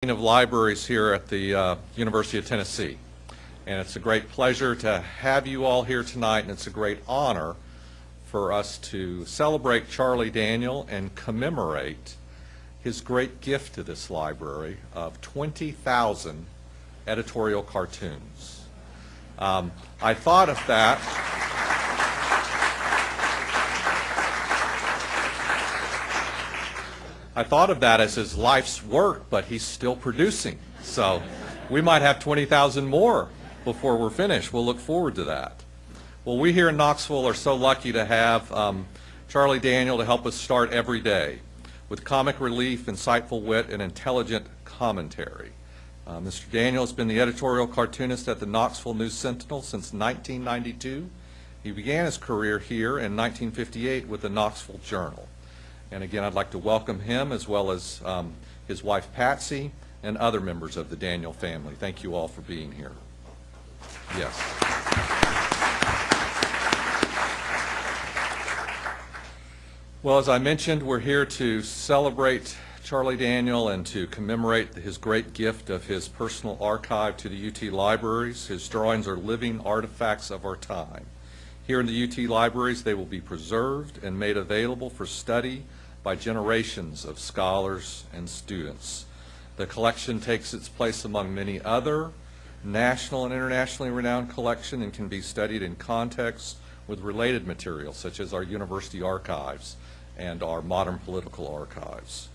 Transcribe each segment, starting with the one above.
Of Libraries here at the uh, University of Tennessee. And it's a great pleasure to have you all here tonight, and it's a great honor for us to celebrate Charlie Daniel and commemorate his great gift to this library of 20,000 editorial cartoons. Um, I thought of that. I thought of that as his life's work, but he's still producing. So we might have 20,000 more before we're finished. We'll look forward to that. Well, we here in Knoxville are so lucky to have um, Charlie Daniel to help us start every day with comic relief, insightful wit, and intelligent commentary. Uh, Mr. Daniel has been the editorial cartoonist at the Knoxville News Sentinel since 1992. He began his career here in 1958 with the Knoxville Journal. And again, I'd like to welcome him as well as um, his wife Patsy and other members of the Daniel family. Thank you all for being here. Yes. Well, as I mentioned, we're here to celebrate Charlie Daniel and to commemorate his great gift of his personal archive to the UT libraries. His drawings are living artifacts of our time. Here in the UT libraries, they will be preserved and made available for study by generations of scholars and students. The collection takes its place among many other national and internationally renowned collection and can be studied in context with related materials such as our university archives and our modern political archives.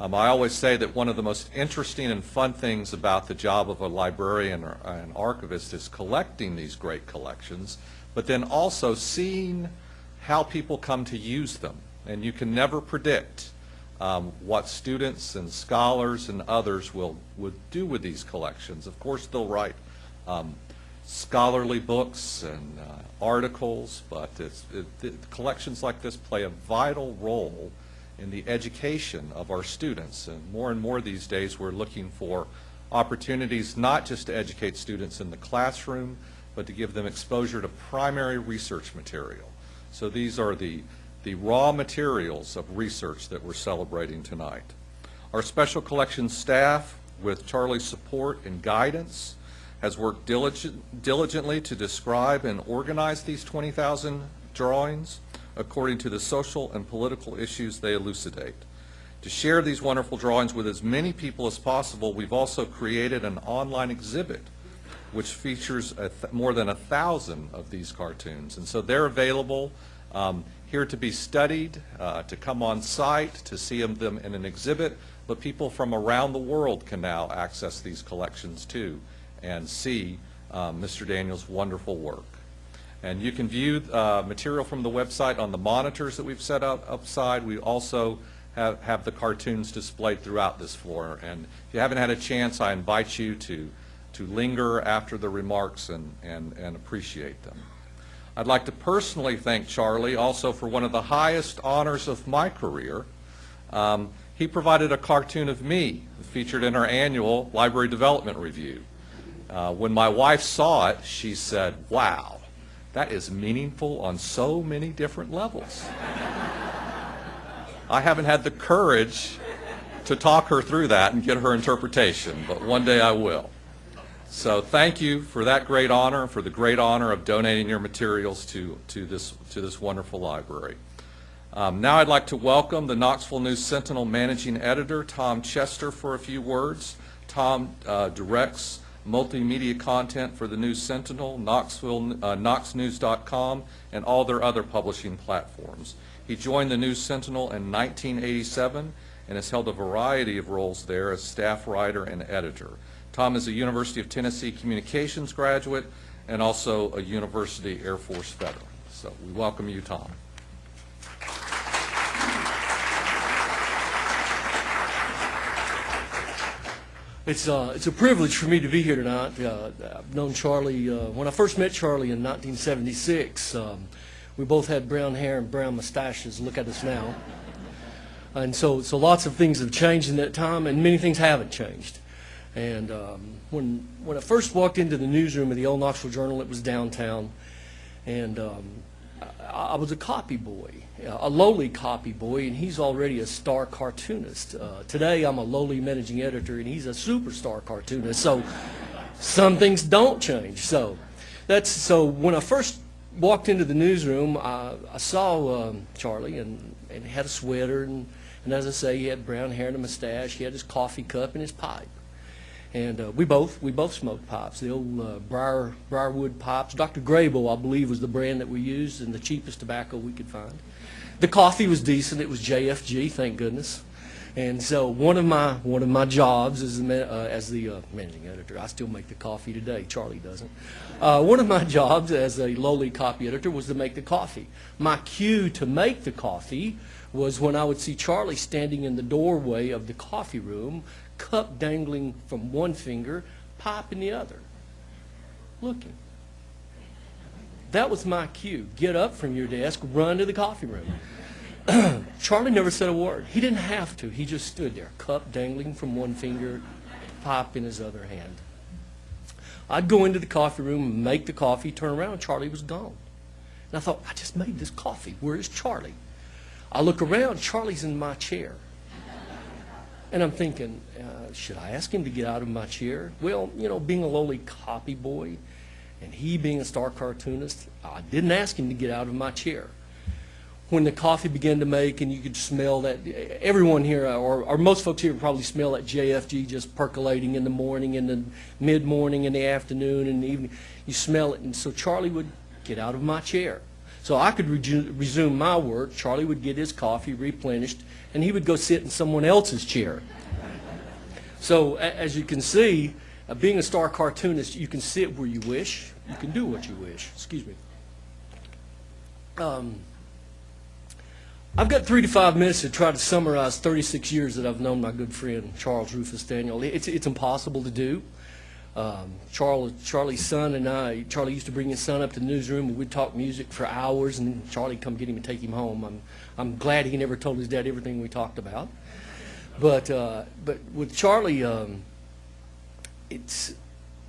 Um, I always say that one of the most interesting and fun things about the job of a librarian or an archivist is collecting these great collections, but then also seeing how people come to use them. And you can never predict um, what students and scholars and others will would do with these collections. Of course, they'll write um, scholarly books and uh, articles, but it, it, collections like this play a vital role in the education of our students. And more and more these days, we're looking for opportunities not just to educate students in the classroom, but to give them exposure to primary research material. So these are the the raw materials of research that we're celebrating tonight. Our special collections staff, with Charlie's support and guidance, has worked diligent, diligently to describe and organize these 20,000 drawings according to the social and political issues they elucidate. To share these wonderful drawings with as many people as possible, we've also created an online exhibit which features more than a thousand of these cartoons. And so they're available um, here to be studied, uh, to come on site, to see them in an exhibit, but people from around the world can now access these collections too and see um, Mr. Daniel's wonderful work. And you can view uh, material from the website on the monitors that we've set up upside. We also have, have the cartoons displayed throughout this floor. And if you haven't had a chance, I invite you to, to linger after the remarks and, and, and appreciate them. I'd like to personally thank Charlie also for one of the highest honors of my career. Um, he provided a cartoon of me featured in our annual Library Development Review. Uh, when my wife saw it, she said, wow, that is meaningful on so many different levels. I haven't had the courage to talk her through that and get her interpretation, but one day I will. So thank you for that great honor, for the great honor of donating your materials to, to, this, to this wonderful library. Um, now I'd like to welcome the Knoxville News Sentinel Managing Editor, Tom Chester, for a few words. Tom uh, directs multimedia content for the News Sentinel, Knoxville, uh, KnoxNews.com, and all their other publishing platforms. He joined the News Sentinel in 1987 and has held a variety of roles there as staff writer and editor. Tom is a University of Tennessee communications graduate and also a University Air Force veteran. So we welcome you, Tom. It's, uh, it's a privilege for me to be here tonight. Uh, I've known Charlie, uh, when I first met Charlie in 1976, um, we both had brown hair and brown mustaches. Look at us now. And so, so lots of things have changed in that time, and many things haven't changed. And um, when, when I first walked into the newsroom of the old Knoxville Journal, it was downtown. And um, I, I, was a copy boy. a lowly copy boy, and he's already a star cartoonist. Uh, today, I'm a lowly managing editor, and he's a superstar cartoonist. So some things don't change. So that's so. When I first walked into the newsroom, I, I saw um, Charlie, and, and he had a sweater, and, and as I say, he had brown hair and a mustache. He had his coffee cup and his pipe. And uh, we both we both smoked pipes, the old uh, briar briarwood pipes. Dr. Grabow, I believe, was the brand that we used, and the cheapest tobacco we could find. The coffee was decent. It was JFG, thank goodness. And so one of my one of my jobs as the uh, as the uh, managing editor, I still make the coffee today. Charlie doesn't. Uh, one of my jobs as a lowly copy editor was to make the coffee. My cue to make the coffee was when I would see Charlie standing in the doorway of the coffee room, cup dangling from one finger, pipe in the other, looking. That was my cue. Get up from your desk, run to the coffee room. Charlie never said a word. He didn't have to. He just stood there, cup dangling from one finger, pipe in his other hand. I'd go into the coffee room, make the coffee, turn around, Charlie was gone. And I thought, I just made this coffee. Where is Charlie? I look around, Charlie's in my chair. And I'm thinking, Uh, should I ask him to get out of my chair? Well, you know, being a lowly copy boy and he being a star cartoonist, I didn't ask him to get out of my chair. When the coffee began to make and you could smell that, everyone here, or, or most folks here probably smell that JFG just percolating in the morning, in the mid-morning, in the afternoon, in the evening. You smell it. And so Charlie would get out of my chair. So I could resume my work. Charlie would get his coffee replenished, and he would go sit in someone else's chair. So as you can see, uh, being a star cartoonist, you can sit where you wish. You can do what you wish. Excuse me. Um, I've got three to five minutes to try to summarize 36 years that I've known my good friend Charles Rufus Daniel. It's, it's impossible to do. Um, Charlie, Charlie's son and I, Charlie used to bring his son up to the newsroom and we'd talk music for hours and Charlie'd come get him and take him home. I'm, I'm glad he never told his dad everything we talked about. But, uh, but with Charlie, um, it's,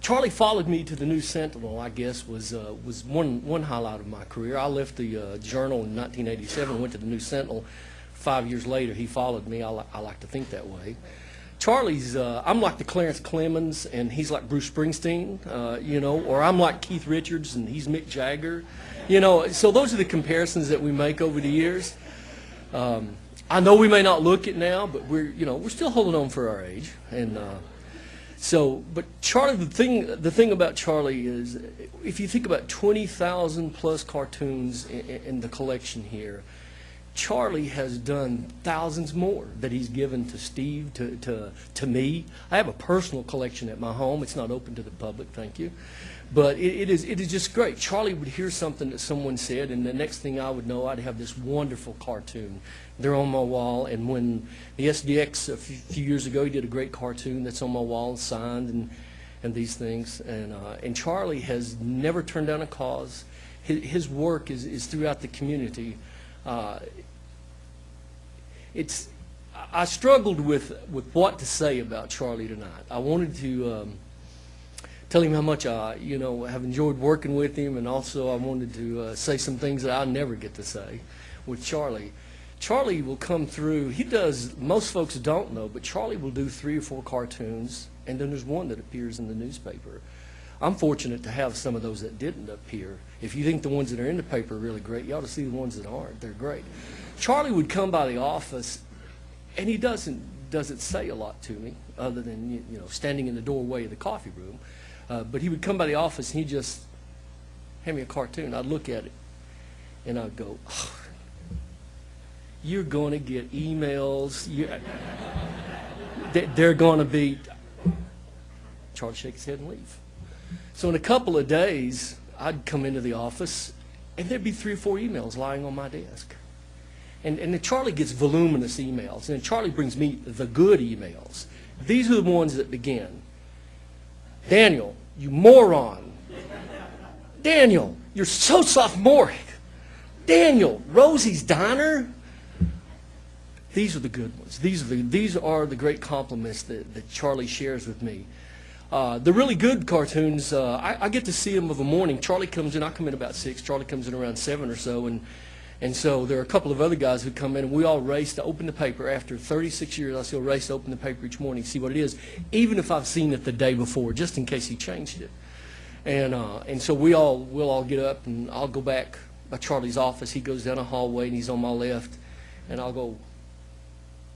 Charlie followed me to the New Sentinel, I guess, was, uh, was one, one highlight of my career. I left the uh, Journal in 1987 and went to the New Sentinel. Five years later, he followed me. I, li- I like to think that way. Charlie's, uh, I'm like the Clarence Clemons, and he's like Bruce Springsteen, uh, you know, or I'm like Keith Richards, and he's Mick Jagger. You know, so those are the comparisons that we make over the years. Um, I know we may not look it now, but we're, you know, we're still holding on for our age. And uh, so, but Charlie, the thing, the thing about Charlie is, if you think about 20,000 plus cartoons in, in the collection here, Charlie has done thousands more that he's given to Steve, to, to, to me. I have a personal collection at my home. It's not open to the public, thank you. But it, it, is, it is just great. Charlie would hear something that someone said, and the next thing I would know, I'd have this wonderful cartoon. They're on my wall, and when the SDX a few, years ago, he did a great cartoon that's on my wall, signed, and, and these things. And, uh, and Charlie has never turned down a cause. His, his work is, is throughout the community. Uh, it's I struggled with with what to say about Charlie tonight. I wanted to um, tell him how much I you know have enjoyed working with him, and also I wanted to uh, say some things that I never get to say with Charlie. Charlie will come through. He does. Most folks don't know, but Charlie will do three or four cartoons, and then there's one that appears in the newspaper. I'm fortunate to have some of those that didn't appear. If you think the ones that are in the paper are really great, you ought to see the ones that aren't. They're great. Charlie would come by the office, and he doesn't doesn't say a lot to me, other than you, know standing in the doorway of the coffee room. Uh, but he would come by the office, and he just hand me a cartoon. I'd look at it, and I'd go, oh, "You're going to get emails. They're going to be." Charlie shake his head and leave. So in a couple of days, I'd come into the office, and there'd be three or four emails lying on my desk. And, and then Charlie gets voluminous emails, and then Charlie brings me the good emails. These are the ones that begin. Daniel, you moron. Daniel, you're so sophomoric. Daniel, Rosie's Diner. These are the good ones. These are the, these are the great compliments that, that Charlie shares with me. Uh, the really good cartoons, uh, I, I get to see them of a morning. Charlie comes in, I come in about 6, Charlie comes in around 7 or so, and, And so there are a couple of other guys who come in, and we all race to open the paper. After 36 years, I still race to open the paper each morning, see what it is, even if I've seen it the day before, just in case he changed it. And, uh, and so we all, we'll all get up, and I'll go back by Charlie's office. He goes down a hallway, and he's on my left, and I'll go,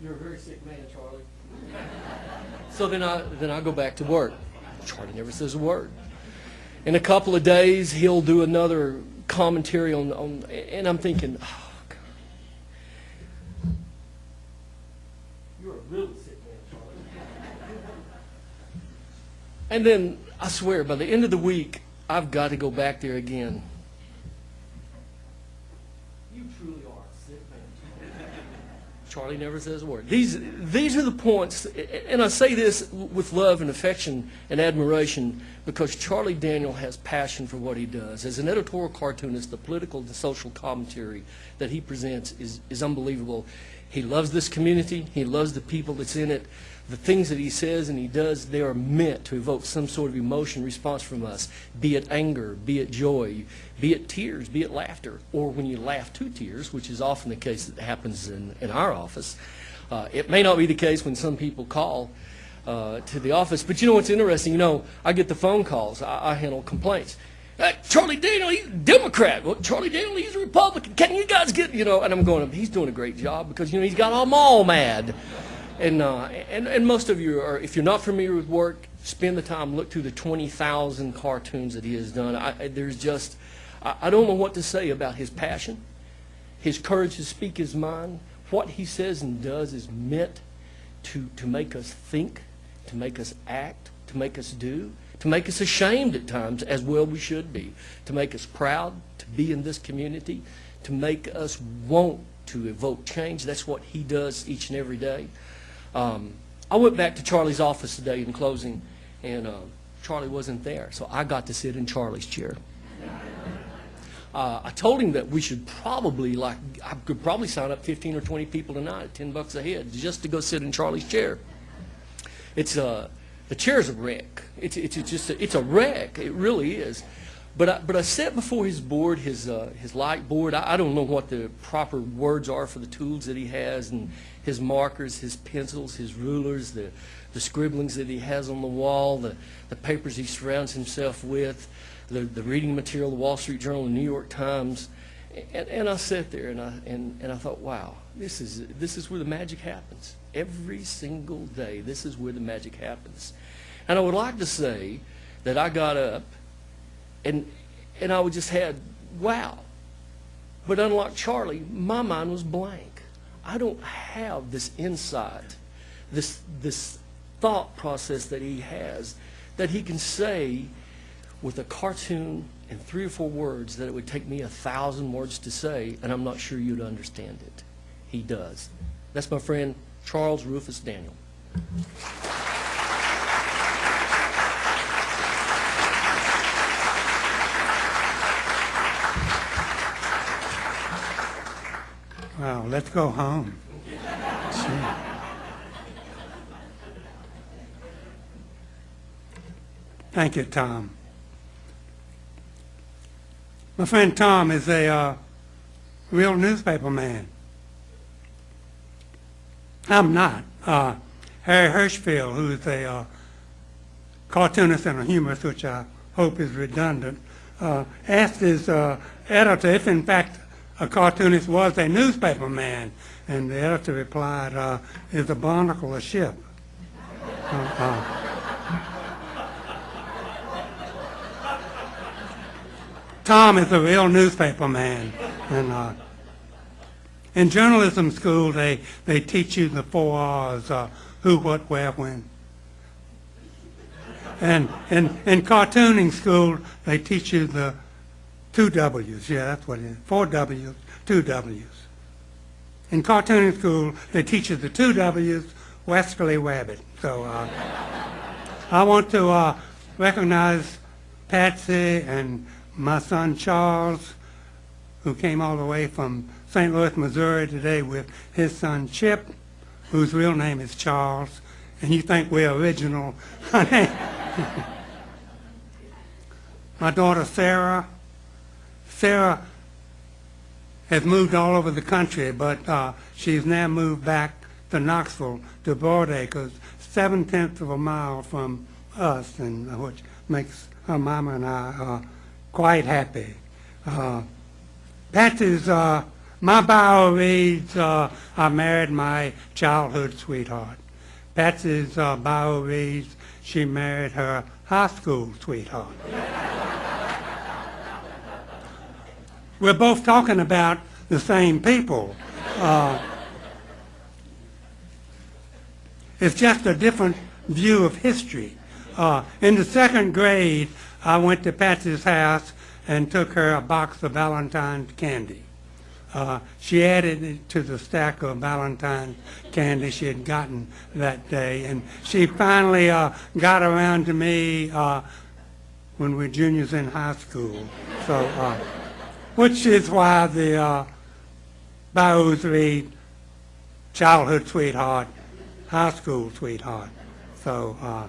you're a very sick man, Charlie. so then I, then I go back to work. Charlie never says a word. In a couple of days, he'll do another commentary on, on and I'm thinking, oh, God. You're a really sick man, Charlie. and then, I swear, by the end of the week, I've got to go back there again. You truly are a sick man. Charlie never says a word. These, these are the points, and I say this with love and affection and admiration because Charlie Daniel has passion for what he does. As an editorial cartoonist, the political and social commentary that he presents is, is unbelievable. He loves this community. He loves the people that's in it. The things that he says and he does, they are meant to evoke some sort of emotion response from us, be it anger, be it joy, be it tears, be it laughter, or when you laugh to tears, which is often the case that happens in, in our office. Uh, it may not be the case when some people call uh, to the office, but you know what's interesting? You know, I get the phone calls. I, I handle complaints. Uh, Charlie Daniel, he's a Democrat. Well, Charlie Daniel, he's a Republican. Can you guys get, you know, and I'm going, he's doing a great job because, you know, he's got them all mad. And, uh, and, and most of you are, if you're not familiar with work, spend the time, look through the 20,000 cartoons that he has done. I, there's just, I, I don't know what to say about his passion, his courage to speak his mind. What he says and does is meant to, to make us think, to make us act, to make us do, to make us ashamed at times, as well we should be, to make us proud to be in this community, to make us want to evoke change. That's what he does each and every day. Um, I went back to Charlie's office today in closing, and uh, Charlie wasn't there, so I got to sit in Charlie's chair. Uh, I told him that we should probably, like, I could probably sign up 15 or 20 people tonight at 10 bucks a head just to go sit in Charlie's chair. It's a, the chair's a wreck. It's, it's, it's just, a, it's a wreck. It really is. But I, but I sat before his board, his, uh, his light board. I, I don't know what the proper words are for the tools that he has and his markers, his pencils, his rulers, the, the scribblings that he has on the wall, the, the papers he surrounds himself with, the, the reading material, the Wall Street Journal, the New York Times. And, and I sat there and I, and, and I thought, wow, this is, this is where the magic happens. Every single day, this is where the magic happens. And I would like to say that I got up and, and I would just had, wow. But unlike Charlie, my mind was blank. I don't have this insight, this, this thought process that he has, that he can say with a cartoon and three or four words that it would take me a thousand words to say, and I'm not sure you'd understand it. He does. That's my friend Charles Rufus Daniel. Wow, let's go home. Thank you, Tom. My friend Tom is a uh, real newspaper man. I'm not. Uh, Harry Hershfield, who's a uh, cartoonist and a humorist, which I hope is redundant, uh, asked his uh, editor if, in fact, a cartoonist was a newspaper man, and the editor replied, uh, "Is a barnacle a ship?" Uh, Tom is a real newspaper man, and in journalism school they they teach you the four R's: uh, who, what, where, when. And in in cartooning school they teach you the two W's. Yeah, that's what it is. Four W's, two W's. In cartooning school they teach you the two W's, Westerly Rabbit. So uh, I want to uh, recognize Patsy and my son Charles, who came all the way from St. Louis, Missouri today with his son Chip, whose real name is Charles, and you think we're original. my daughter Sarah. Sarah has moved all over the country, but uh, she's now moved back to Knoxville, to Broadacres, seven tenths of a mile from us, and uh, which makes her mama and I uh, quite happy. Uh, Patsy's, uh, my bio reads, uh, I married my childhood sweetheart. Patsy's uh, bio reads, she married her high school sweetheart. We're both talking about the same people. Uh, it's just a different view of history. Uh, in the second grade, I went to Patsy's house and took her a box of Valentine's candy. Uh, she added it to the stack of Valentine's candy she had gotten that day, and she finally uh, got around to me uh, when we were juniors in high school. So, uh, which is why the uh, bios read childhood sweetheart, high school sweetheart. So, uh,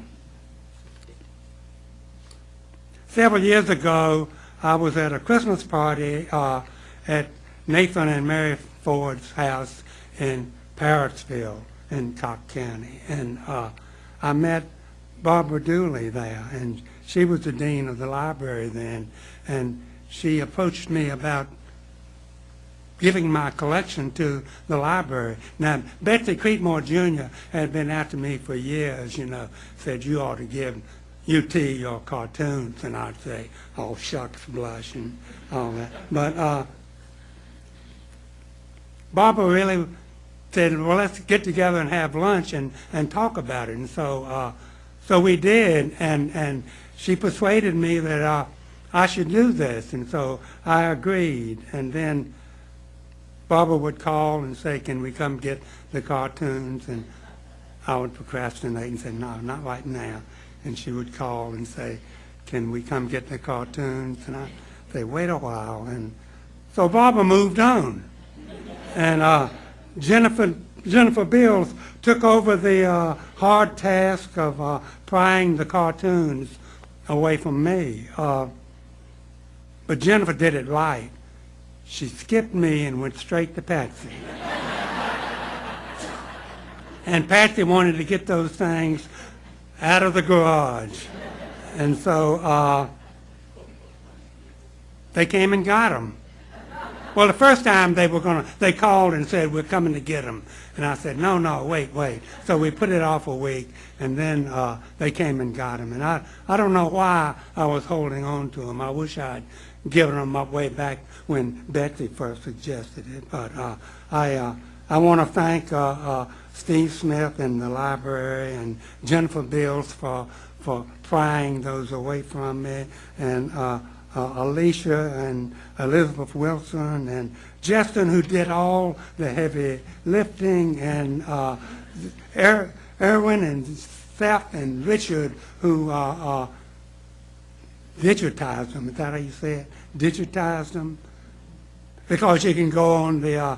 several years ago, I was at a Christmas party uh, at Nathan and Mary Ford's house in Parrottsville in Cocke County. And uh, I met Barbara Dewey there, and she was the dean of the library then. And she approached me about giving my collection to the library. Now, Betsy Creekmore Jr. had been after me for years, you know, said you ought to give UT your cartoons, and I'd say, oh, shucks, blush, and all that. But uh, Barbara really said, well, let's get together and have lunch and, and talk about it. And so, uh, so we did, and, and she persuaded me that uh, I should do this, and so I agreed. And then Barbara would call and say, can we come get the cartoons? And I would procrastinate and say, no, not right now. And she would call and say, can we come get the cartoons? And I'd say, wait a while. And so Barbara moved on. And uh, Jennifer, Jennifer Bills took over the uh, hard task of uh, prying the cartoons away from me. Uh, but Jennifer did it right. She skipped me and went straight to Patsy. and Patsy wanted to get those things out of the garage. And so uh, they came and got them. Well, the first time they were going to, they called and said, we're coming to get them. And I said, no, no, wait, wait. So we put it off a week, and then uh, they came and got them. And I, I don't know why I was holding on to them. I wish I'd given them up way back when Betsy first suggested it. But uh, I, uh, I want to thank uh, uh, Steve Smith and the library and Jennifer Bills for, for prying those away from me. And uh, Alicia and Elizabeth Wilson and Justin who did all the heavy lifting and uh, er, Erwin and Seth and Richard who uh, uh, digitized them. Is that how you say it? Digitized them? Because you can go on the uh,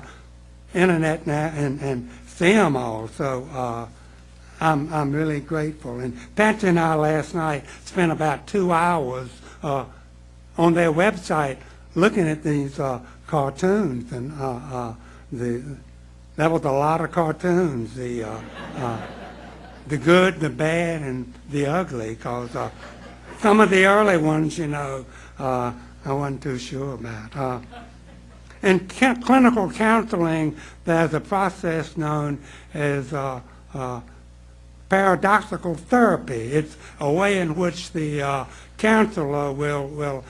internet now and, and see them all. So uh, I'm, I'm really grateful. And Patsy and I last night spent about two hours on their website looking at these uh, cartoons, and uh, uh, the that was a lot of cartoons. The uh, uh, the good, the bad, and the ugly. Because uh, some of the early ones, you know, I wasn't too sure about. In clinical counseling, there's a process known as paradoxical therapy. It's a way in which the counselor will will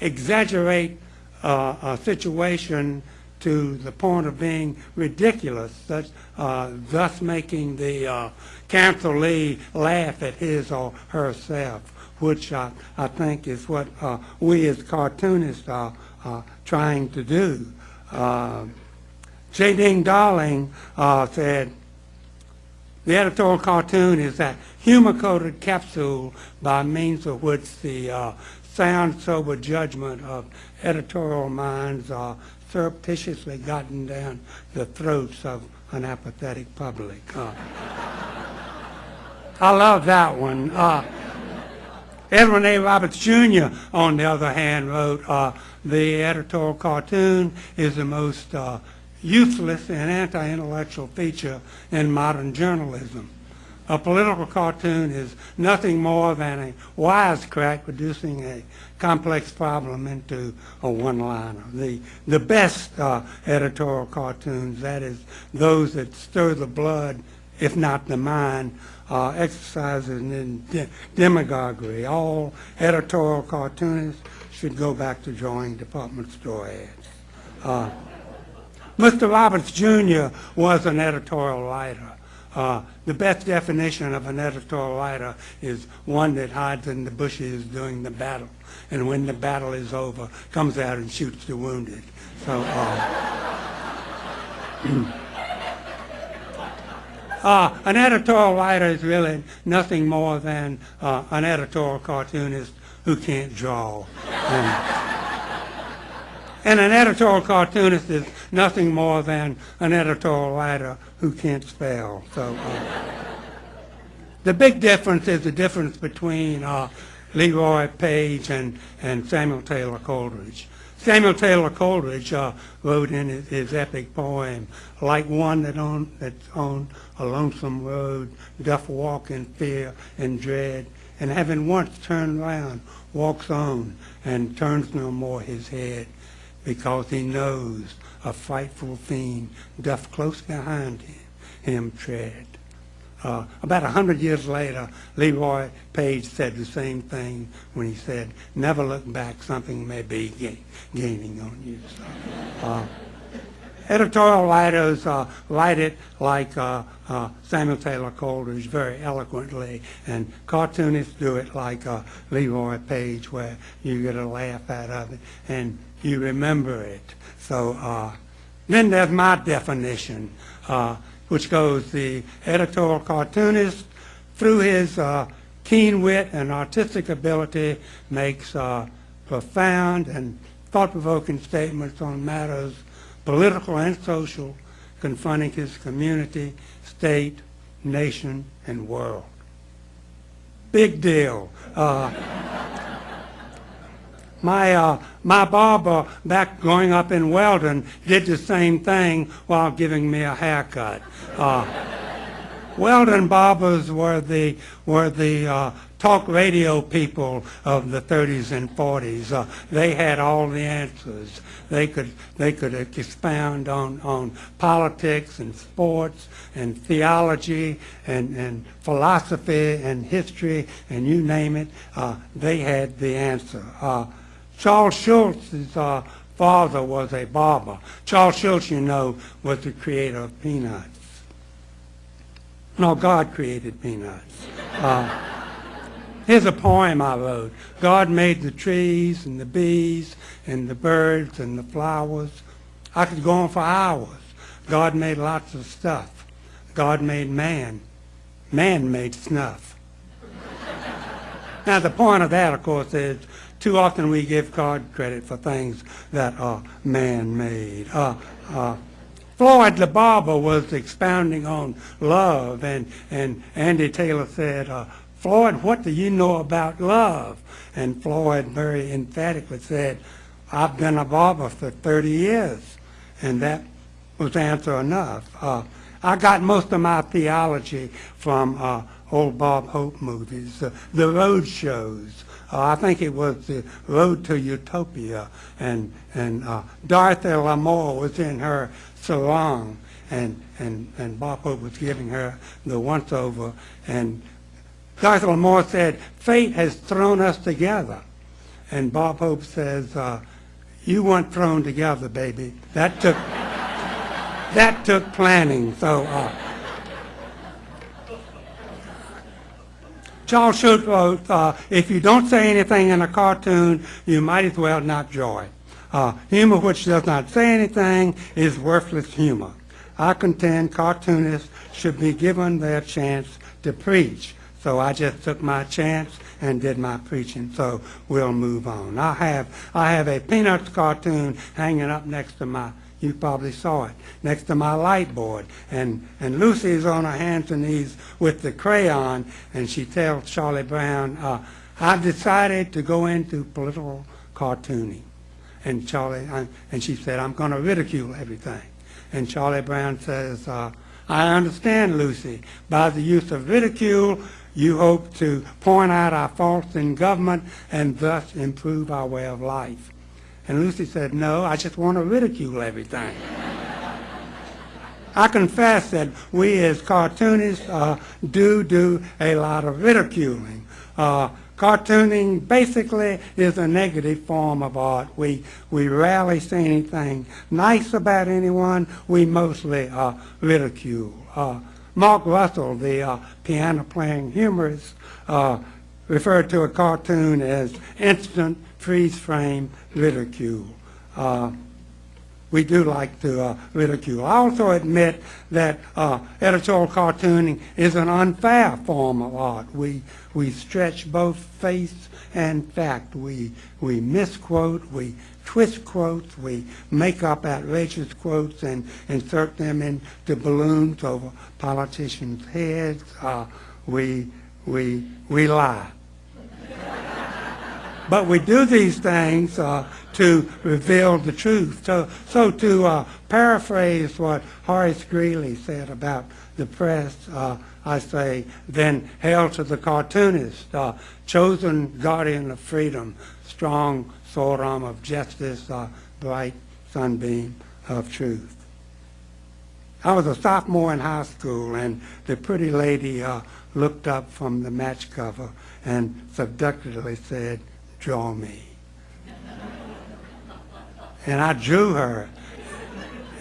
exaggerate uh, a situation to the point of being ridiculous, uh, thus making the uh, counselee laugh at his or herself, which I, I think is what uh, we as cartoonists are uh, trying to do. Uh, J. Ding Darling uh, said, the editorial cartoon is that humor-coated capsule by means of which the uh, sound, sober judgment of editorial minds are surreptitiously gotten down the throats of an apathetic public. Uh, I love that one. Uh, Edwin A. Roberts Jr., on the other hand, wrote, uh, "The editorial cartoon is the most uh, useless and anti-intellectual feature in modern journalism. A political cartoon is nothing more than a wisecrack reducing a complex problem into a one-liner. The, the best uh, editorial cartoons, that is, those that stir the blood, if not the mind, uh, exercising in de- demagoguery. All editorial cartoonists should go back to drawing department store ads. Uh, Mr. Roberts Jr. was an editorial writer. Uh, the best definition of an editorial writer is one that hides in the bushes during the battle, and when the battle is over, comes out and shoots the wounded. So, uh, uh, an editorial writer is really nothing more than uh, an editorial cartoonist who can't draw. And, and an editorial cartoonist is nothing more than an editorial writer who can't spell. So uh, the big difference is the difference between uh, Leroy Paige and, and Samuel Taylor Coleridge. Samuel Taylor Coleridge uh, wrote in his, his epic poem, like one that on, that's on a lonesome road, doth walk in fear and dread, and having once turned round, walks on, and turns no more his head because he knows a frightful fiend doth close behind him, him tread. Uh, about a hundred years later, Leroy Paige said the same thing when he said, never look back, something may be gain, gaining on you. So, uh, editorial writers uh, write it like uh, uh, Samuel Taylor Coleridge very eloquently, and cartoonists do it like uh, Leroy Paige, where you get a laugh out of it and you remember it. So uh, then there's my definition, uh, which goes the editorial cartoonist, through his uh, keen wit and artistic ability, makes uh, profound and thought-provoking statements on matters political and social, confronting his community, state, nation, and world. Big deal. My, uh, my barber back growing up in Weldon did the same thing while giving me a haircut. Uh, Weldon barbers were the, were the uh, talk radio people of the 30s and 40s. Uh, they had all the answers. They could, they could expound on, on politics and sports and theology and, and philosophy and history and you name it. Uh, they had the answer. Uh, Charles Schulz's uh, father was a barber. Charles Schulz, you know, was the creator of Peanuts. No, God created Peanuts. Uh, here's a poem I wrote. God made the trees and the bees and the birds and the flowers. I could go on for hours. God made lots of stuff. God made man. Man made snuff. now, the point of that, of course, is too often we give God credit for things that are man-made. Uh, uh, Floyd barber was expounding on love, and, and Andy Taylor said, uh, Floyd, what do you know about love? And Floyd very emphatically said, I've been a barber for 30 years. And that was answer enough. Uh, I got most of my theology from uh, old Bob Hope movies, uh, the road shows. Uh, I think it was the Road to Utopia, and and uh, Dorothy Lamour was in her sarong, and and and Bob Hope was giving her the once over, and Dorothy Lamour said, "Fate has thrown us together," and Bob Hope says, uh, "You weren't thrown together, baby. That took that took planning." So. Uh, Charles Schulz wrote, uh, if you don't say anything in a cartoon, you might as well not draw it. Uh, humor which does not say anything is worthless humor. I contend cartoonists should be given their chance to preach. So I just took my chance and did my preaching. So we'll move on. I have I have a Peanuts cartoon hanging up next to my you probably saw it next to my light board. And, and Lucy's on her hands and knees with the crayon, and she tells Charlie Brown, uh, I've decided to go into political cartooning. And Charlie, I- and she said, I'm going to ridicule everything. And Charlie Brown says, uh, I understand, Lucy. By the use of ridicule, you hope to point out our faults in government and thus improve our way of life. And Lucy said, no, I just want to ridicule everything. I confess that we as cartoonists uh, do do a lot of ridiculing. Uh, cartooning basically is a negative form of art. We, we rarely say anything nice about anyone. We mostly uh, ridicule. Uh, Mark Russell, the uh, piano-playing humorist, uh, referred to a cartoon as instant freeze-frame ridicule. Uh, we do like to uh, ridicule. I also admit that uh, editorial cartooning is an unfair form of art. We, we stretch both face and fact. We, we misquote, we twist quotes, we make up outrageous quotes and insert them into balloons over politicians' heads. Uh, we, we, we lie. But we do these things uh, to reveal the truth. So, so to uh, paraphrase what Horace Greeley said about the press, uh, I say, then hail to the cartoonist, uh, chosen guardian of freedom, strong sword arm of justice, uh, bright sunbeam of truth. I was a sophomore in high school, and the pretty lady uh, looked up from the match cover and seductively said, draw me. and I drew her.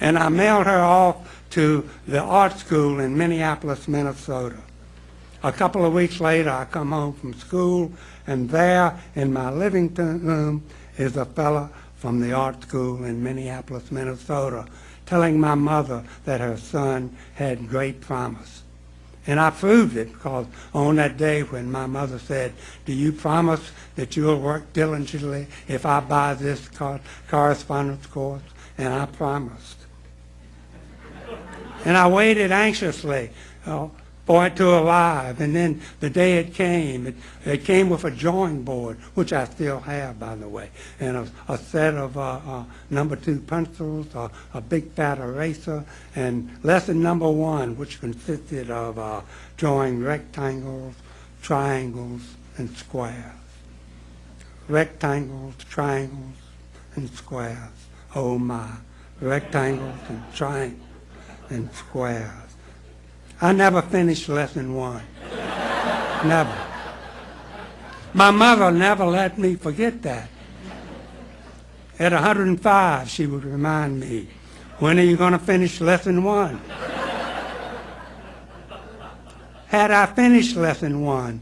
And I mailed her off to the art school in Minneapolis, Minnesota. A couple of weeks later, I come home from school, and there in my living room is a fella from the art school in Minneapolis, Minnesota, telling my mother that her son had great promise. And I proved it because on that day when my mother said, do you promise that you'll work diligently if I buy this cor- correspondence course? And I promised. And I waited anxiously uh, it to arrive. And then the day it came, it, it came with a drawing board, which I still have, by the way, and a, a set of uh, uh, number two pencils, uh, a big fat eraser, and lesson number one, which consisted of uh, drawing rectangles, triangles, and squares. Rectangles, triangles, and squares. Oh my, rectangles and triangles and squares. I never finished lesson one. never. My mother never let me forget that. At 105, she would remind me, when are you going to finish lesson one? Had I finished lesson one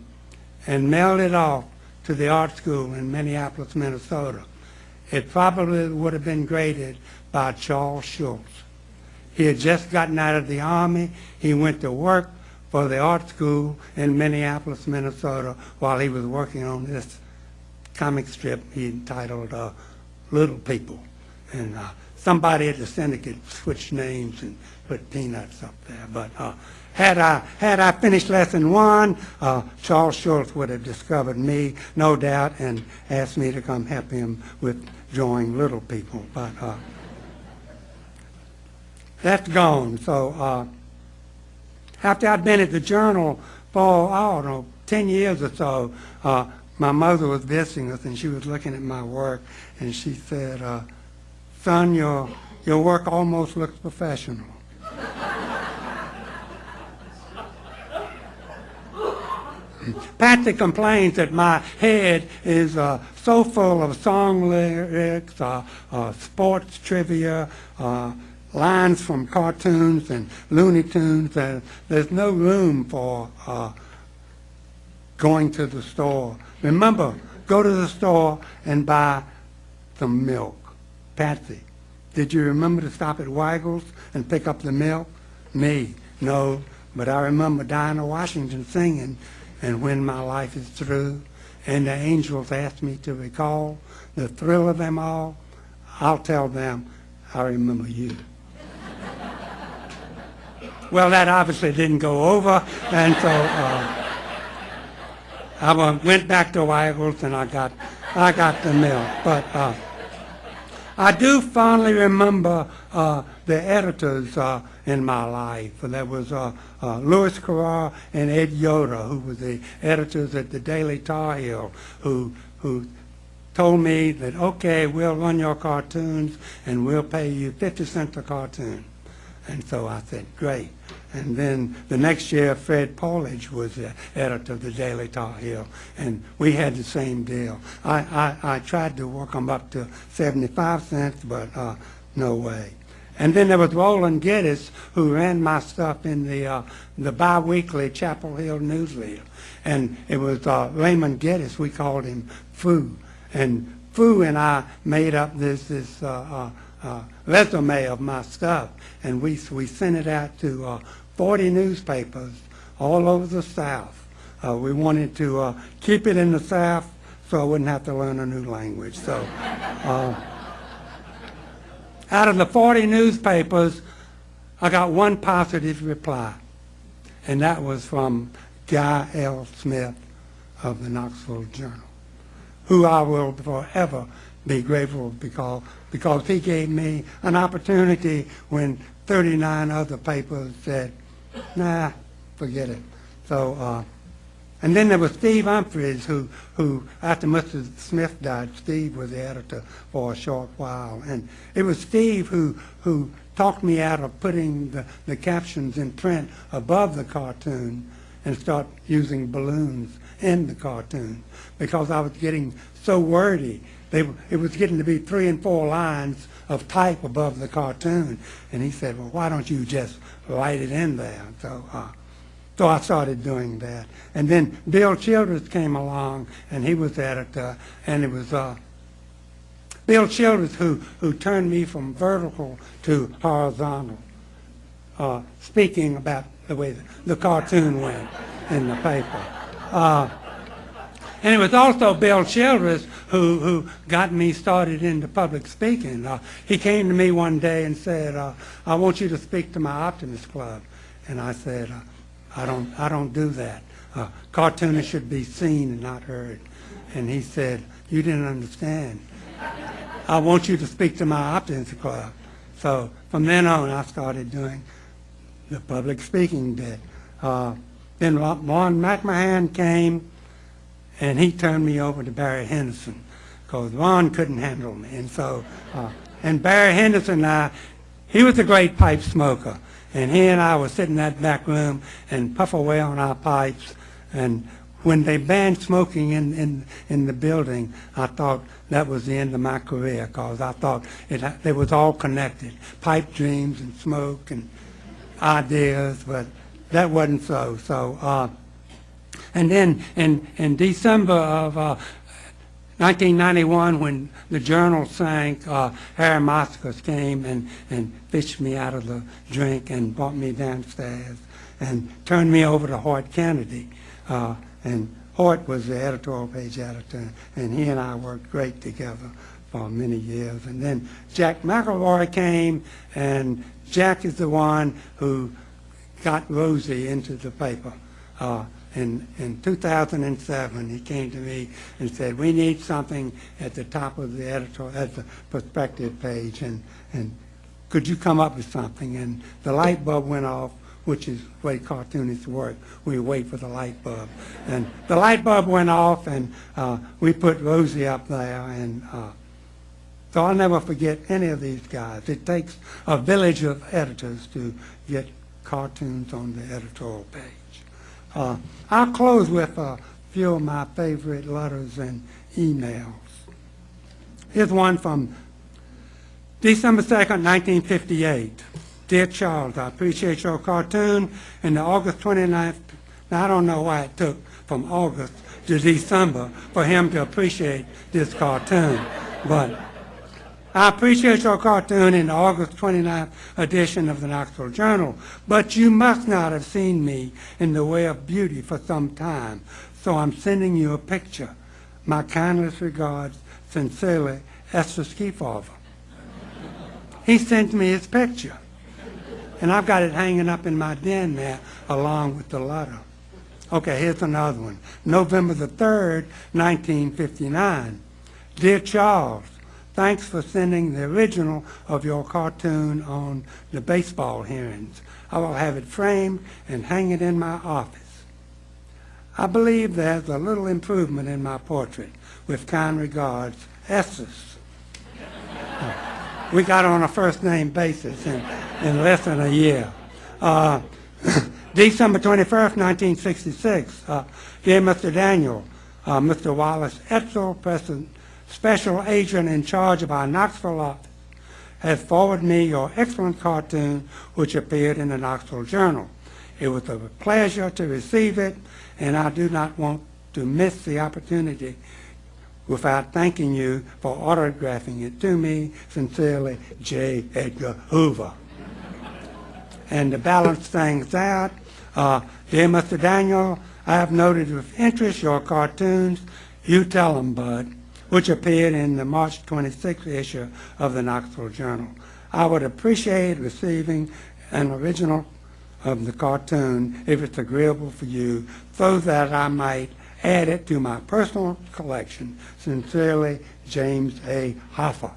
and mailed it off to the art school in Minneapolis, Minnesota, it probably would have been graded by Charles Schulz. He had just gotten out of the Army. He went to work for the art school in Minneapolis, Minnesota, while he was working on this comic strip he entitled uh, Little People. And uh, somebody at the syndicate switched names and put peanuts up there. But uh, had I had I finished lesson one, uh, Charles Schulz would have discovered me, no doubt, and asked me to come help him with drawing Little People. But uh, that's gone. So uh, after I'd been at the Journal for, I don't know, 10 years or so, uh, my mother was visiting us and she was looking at my work and she said, uh, son, your, your work almost looks professional. Patsy complains that my head is uh, so full of song lyrics, uh, uh, sports trivia, uh, lines from cartoons and Looney Tunes that there's no room for uh, going to the store. Remember, go to the store and buy some milk. Patsy, did you remember to stop at Weigel's and pick up the milk? Me, no, but I remember Dinah Washington singing, and when my life is through, and the angels ask me to recall the thrill of them all, I'll tell them I remember you. Well, that obviously didn't go over, and so uh, I went back to Weigel's and I got, I got the milk. But uh, I do fondly remember uh, the editors uh, in my life. There was uh, uh, Louis Kraar and Ed Yoder, who were the editors at the Daily Tar Heel, who who told me that okay, we'll run your cartoons and we'll pay you 50 cents a cartoon. And so I said, great. And then the next year, Fred Paulage was the editor of the Daily Tar Heel, and we had the same deal. I, I, I tried to work them up to 75 cents, but uh, no way. And then there was Roland Geddes, who ran my stuff in the uh, the biweekly Chapel Hill Newsletter, and it was uh, Raymond Geddes. We called him Foo, and Foo and I made up this this uh, uh, resume of my stuff, and we we sent it out to uh, 40 newspapers all over the South. Uh, we wanted to uh, keep it in the South so I wouldn't have to learn a new language. So. Uh, out of the 40 newspapers, I got one positive reply, and that was from Guy L. Smith of the Knoxville Journal, who I will forever be grateful because, because he gave me an opportunity when 39 other papers said, nah, forget it. So, uh, and then there was Steve Humphries, who, who after Mr. Smith died, Steve was the editor for a short while. And it was Steve who, who talked me out of putting the, the captions in print above the cartoon and start using balloons in the cartoon because I was getting so wordy. They, it was getting to be three and four lines of type above the cartoon. And he said, well, why don't you just write it in there? So, uh, so I started doing that. And then Bill Childress came along, and he was editor, and it was uh, Bill Childress who, who turned me from vertical to horizontal, uh, speaking about the way the, the cartoon went in the paper. And it was also Bill Childress who, who got me started into public speaking. Uh, he came to me one day and said, uh, I want you to speak to my Optimist Club. And I said, uh, I don't, I don't do that. Uh, cartoonists should be seen and not heard. And he said, you didn't understand. I want you to speak to my Optimist Club. So from then on, I started doing the public speaking bit. Uh, then Ron McMahon came, and he turned me over to Barry Henderson because Ron couldn't handle me. And so, uh, and Barry Henderson and I, he was a great pipe smoker. And he and I would sit in that back room and puff away on our pipes. And when they banned smoking in, in, in the building, I thought that was the end of my career because I thought it, it was all connected. Pipe dreams and smoke and ideas, but that wasn't so. So, uh, and then in, in December of uh, 1991, when the journal sank, uh, Harry Moskos came and, and fished me out of the drink and brought me downstairs and turned me over to Hoyt Kennedy. Uh, and Hoyt was the editorial page editor, and he and I worked great together for many years. And then Jack McElroy came, and Jack is the one who got Rosie into the paper. Uh, in, in 2007, he came to me and said, we need something at the top of the editor, at the perspective page, and, and could you come up with something? And the light bulb went off, which is the way cartoonists work. We wait for the light bulb. And the light bulb went off, and uh, we put Rosie up there, and uh, so I'll never forget any of these guys. It takes a village of editors to get cartoons on the editorial page. Uh, I'll close with a few of my favorite letters and emails. Here's one from December 2nd, 1958. Dear Charles, I appreciate your cartoon and the August 29th. Now, I don't know why it took from August to December for him to appreciate this cartoon, but I appreciate your cartoon in the August 29th edition of the Knoxville Journal, but you must not have seen me in the way of beauty for some time, so I'm sending you a picture. My kindest regards, sincerely, Estes Kefauver. He sent me his picture, and I've got it hanging up in my den there along with the letter. Okay, here's another one. November the 3rd, 1959. Dear Charles, thanks for sending the original of your cartoon on the baseball hearings. I will have it framed and hang it in my office. I believe there's a little improvement in my portrait. With kind regards, Estes. We got on a first-name basis in, in less than a year. Uh, December 21st, 1966. Uh, Dear Mr. Daniel, uh, Mr. Wallace Etzel, President, Special Agent in charge of our Knoxville office, has forwarded me your excellent cartoon, which appeared in the Knoxville Journal. It was a pleasure to receive it, and I do not want to miss the opportunity without thanking you for autographing it to me. Sincerely, J. Edgar Hoover. And to balance things out, uh, dear Mr. Daniel, I have noted with interest your cartoons, You Tell 'em Bud, which appeared in the March 26th issue of the Knoxville Journal. I would appreciate receiving an original of the cartoon if it's agreeable for you, so that I might add it to my personal collection. Sincerely, James A. Hoffa.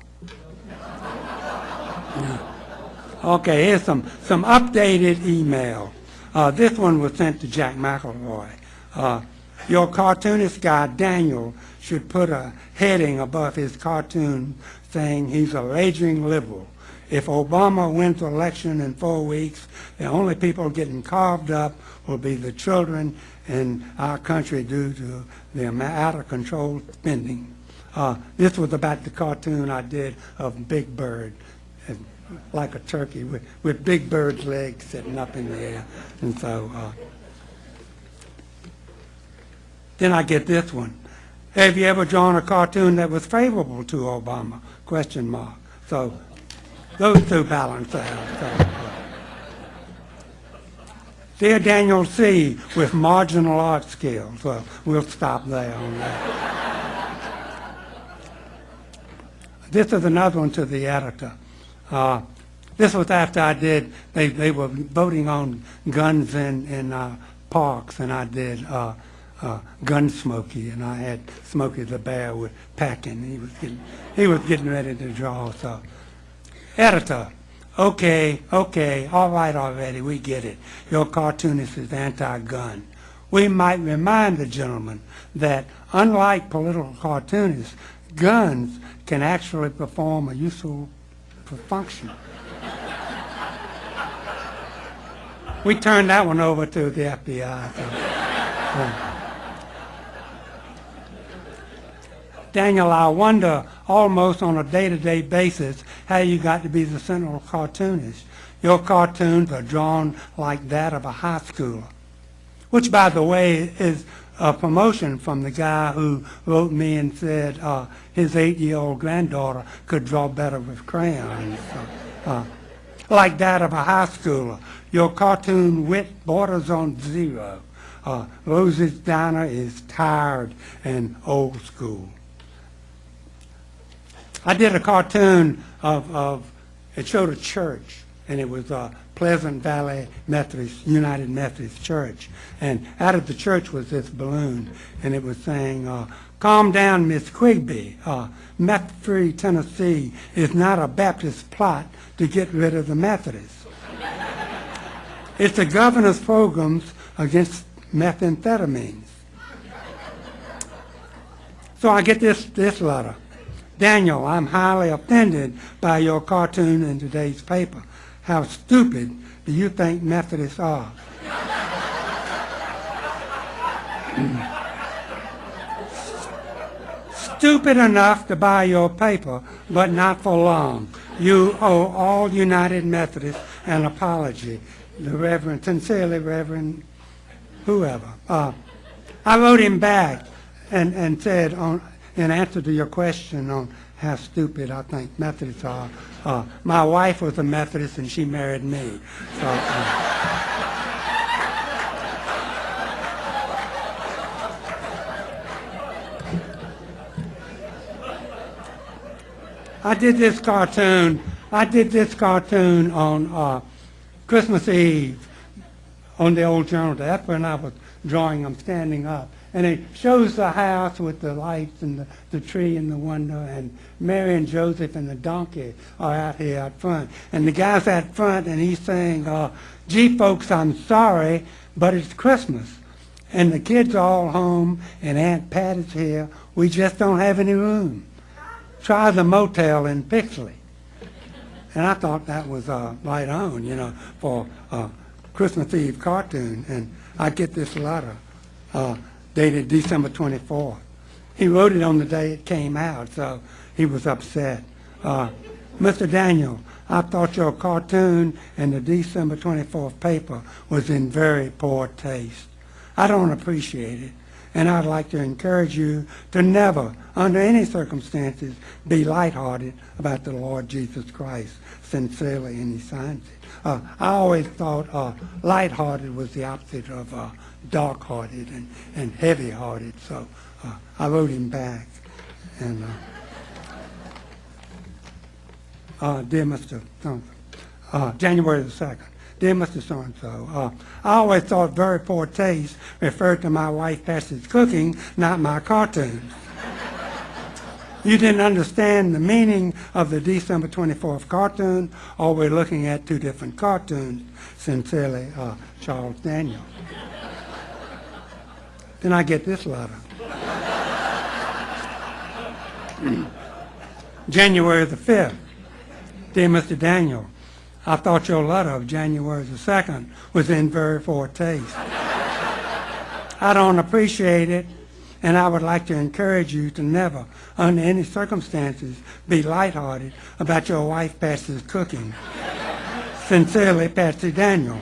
Okay, here's some, some updated email. Uh, this one was sent to Jack McElroy. Uh, your cartoonist guy, Daniel, should put a heading above his cartoon saying he's a raging liberal. If Obama wins the election in four weeks, the only people getting carved up will be the children in our country due to the out of control spending. Uh, this was about the cartoon I did of Big Bird, like a turkey with, with Big Bird's legs sitting up in the air. And so, uh, then I get this one. Have you ever drawn a cartoon that was favorable to Obama? Question mark. So those two balance out. So, uh, Dear Daniel C., with marginal art skills. Well, we'll stop there on that. this is another one to the editor. Uh, this was after I did, they, they were voting on guns in, in uh, parks, and I did uh, uh, Gun Smoky, and I had Smokey the Bear with packing. He was getting, he was getting ready to draw, so. Editor, okay, okay, all right already, we get it. Your cartoonist is anti-gun. We might remind the gentleman that unlike political cartoonists, guns can actually perform a useful function. we turned that one over to the FBI. so. Daniel, I wonder almost on a day-to-day basis how you got to be the central cartoonist. Your cartoons are drawn like that of a high schooler, which, by the way, is a promotion from the guy who wrote me and said uh, his eight-year-old granddaughter could draw better with crayons. So, uh, like that of a high schooler. Your cartoon wit borders on zero. Uh, Rosie's Diner is tired and old school. I did a cartoon of, of it showed a church, and it was uh, Pleasant Valley Methodist, United Methodist Church. And out of the church was this balloon, and it was saying, uh, calm down, Miss Quigby. Uh, Meth-free Tennessee is not a Baptist plot to get rid of the Methodists. it's the governor's programs against methamphetamines. So I get this, this letter. Daniel, I'm highly offended by your cartoon in today's paper. How stupid do you think Methodists are? stupid enough to buy your paper, but not for long. You owe all United Methodists an apology. The Reverend, sincerely, Reverend, whoever. Uh, I wrote him back and, and said, on, in answer to your question on how stupid I think Methodists are, uh, my wife was a Methodist and she married me. So, uh, I did this cartoon. I did this cartoon on uh, Christmas Eve on the old journal. That's when I was drawing them standing up. And it shows the house with the lights and the, the tree and the window, and Mary and Joseph and the donkey are out here out front. And the guy's out front, and he's saying, uh, gee, folks, I'm sorry, but it's Christmas. And the kids are all home, and Aunt Pat is here. We just don't have any room. Try the motel in Pixley. And I thought that was uh, right on, you know, for uh, Christmas Eve cartoon. And I get this letter uh, dated December 24th. He wrote it on the day it came out, so he was upset. Uh, Mr. Daniel, I thought your cartoon in the December 24th paper was in very poor taste. I don't appreciate it, and I'd like to encourage you to never, under any circumstances, be lighthearted about the Lord Jesus Christ. Sincerely, and he signs it. Uh, I always thought uh, lighthearted was the opposite of uh, dark-hearted and, and heavy-hearted, so uh, I wrote him back. And, uh, uh, dear Mr. So- uh, January the 2nd. Dear Mr. So-and-so, uh, I always thought very poor taste referred to my wife Patsy's cooking, not my cartoons. You didn't understand the meaning of the December 24th cartoon, or we're looking at two different cartoons. Sincerely, uh, Charles Daniel. Then I get this letter. January the 5th. Dear Mr. Daniel, I thought your letter of January the 2nd was in very poor taste. I don't appreciate it, and I would like to encourage you to never, under any circumstances, be lighthearted about your wife Patsy's cooking. Sincerely, Patsy Daniel.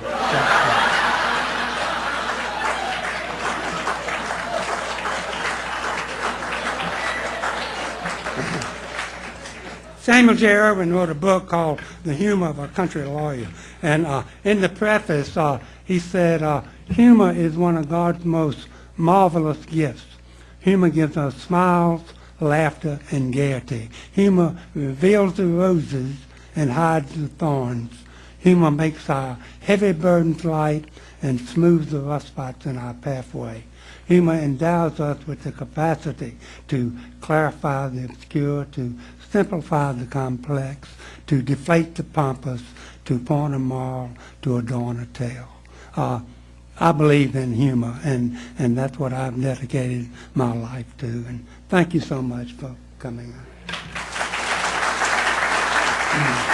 Samuel J. Ervin wrote a book called The Humor of a Country Lawyer. And uh, in the preface, uh, he said, uh, humor is one of God's most marvelous gifts. Humor gives us smiles, laughter, and gaiety. Humor reveals the roses and hides the thorns. Humor makes our heavy burdens light and smooths the rough spots in our pathway. Humor endows us with the capacity to clarify the obscure, to simplify the complex, to deflate the pompous, to point a moral, to adorn a tale. Uh, I believe in humor, and, and that's what I've dedicated my life to. And thank you so much for coming.